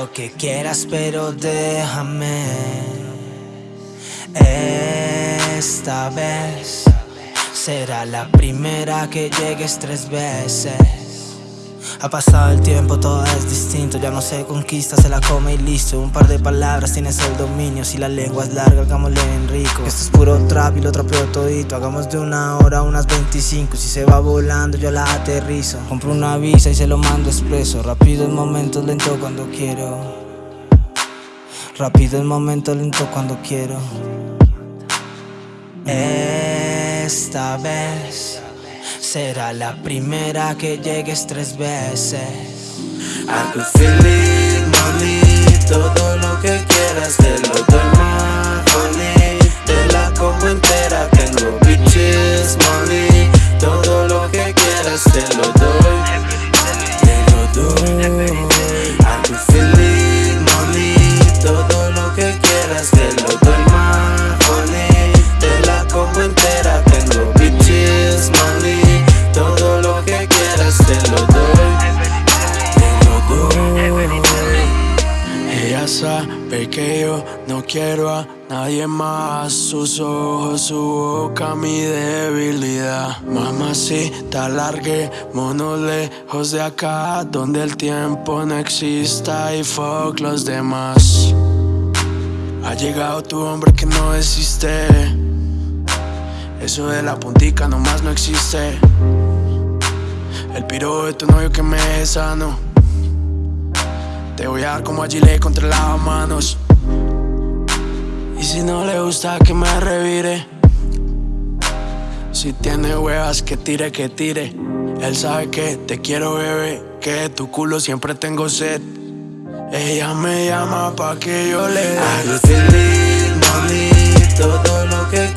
lo que quieras pero déjame. Esta vez Será la primera que llegues tres veces ha pasado el tiempo, todo es distinto. Ya no se conquista, se la come y listo. Un par de palabras, tienes el dominio. Si la lengua es larga, hagámosle en rico. Esto es puro trap y lo trapeo todito. Hagamos de una hora unas 25 Si se va volando, yo la aterrizo. Compro una visa y se lo mando expreso. Rápido en momentos, lento cuando quiero. Rápido en momentos, lento cuando quiero. Esta vez será la primera que llegues tres veces. I could feel it, mami, todo lo que quieras te lo doy, no quiero a nadie más Sus ojos, su boca, mi debilidad. Mamacita, larguémonos lejos de acá Donde el tiempo no exista y fuck los demás. Ha llegado tu hombre que no existe. Eso de la puntica nomás no existe. El piro de tu novio que me sano. Te voy a dar como a Gile contra las manos Y si no le gusta que me revire. Si tiene huevas que tire, que tire. Él sabe que te quiero bebé Que de tu culo siempre tengo sed. Ella me llama pa' que yo le dé. Mami Todo lo que